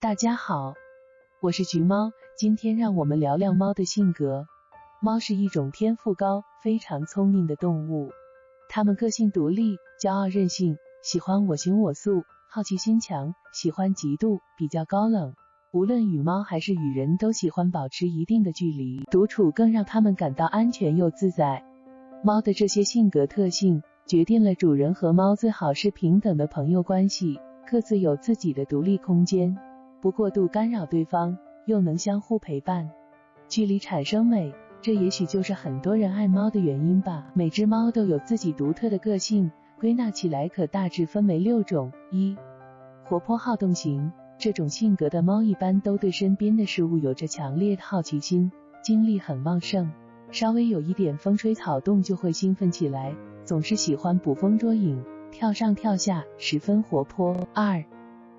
大家好，我是橘猫，今天让我们聊聊猫的性格。猫是一种天赋高、非常聪明的动物，它们个性独立、骄傲任性，喜欢我行我素，好奇心强，喜欢嫉妒，比较高冷。无论与猫还是与人，都喜欢保持一定的距离，独处更让它们感到安全又自在。猫的这些性格特性，决定了主人和猫最好是平等的朋友关系，各自有自己的独立空间。不过度干扰对方，又能相互陪伴，距离产生美，这也许就是很多人爱猫的原因吧。每只猫都有自己独特的个性，归纳起来可大致分为六种：一、活泼好动型，这种性格的猫一般都对身边的事物有着强烈的好奇心，精力很旺盛，稍微有一点风吹草动就会兴奋起来，总是喜欢捕风捉影，跳上跳下，十分活泼。二、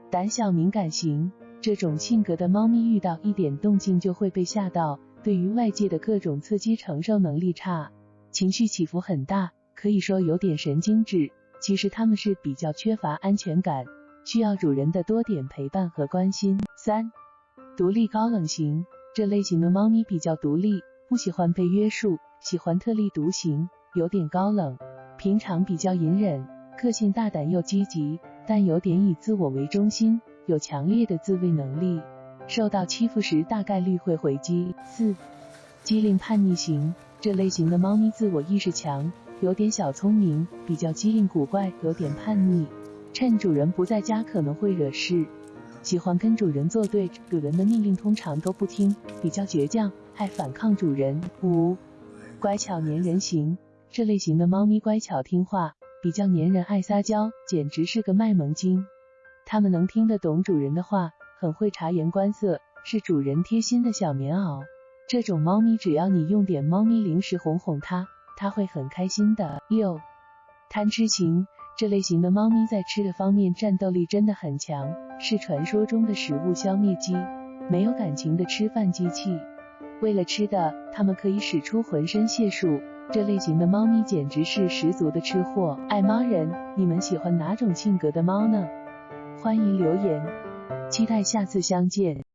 胆小敏感型。这种性格的猫咪遇到一点动静就会被吓到，对于外界的各种刺激承受能力差，情绪起伏很大，可以说有点神经质。其实它们是比较缺乏安全感，需要主人的多点陪伴和关心。三、独立高冷型，这类型的猫咪比较独立，不喜欢被约束，喜欢特立独行，有点高冷，平常比较隐忍，个性大胆又积极，但有点以自我为中心。有强烈的自卫能力，受到欺负时大概率会回击。四、机灵叛逆型，这类型的猫咪自我意识强，有点小聪明，比较机灵古怪，有点叛逆，趁主人不在家可能会惹事，喜欢跟主人作对，主人的命令通常都不听，比较倔强，爱反抗主人。五、乖巧粘人型，这类型的猫咪乖巧听话，比较粘人，爱撒娇，简直是个卖萌精。它们能听得懂主人的话，很会察言观色，是主人贴心的小棉袄。这种猫咪只要你用点猫咪零食哄哄它，它会很开心的。六、贪吃型，这类型的猫咪在吃的方面战斗力真的很强，是传说中的食物消灭机，没有感情的吃饭机器。为了吃的，它们可以使出浑身解数。这类型的猫咪简直是十足的吃货。爱猫人，你们喜欢哪种性格的猫呢？欢迎留言，期待下次相见。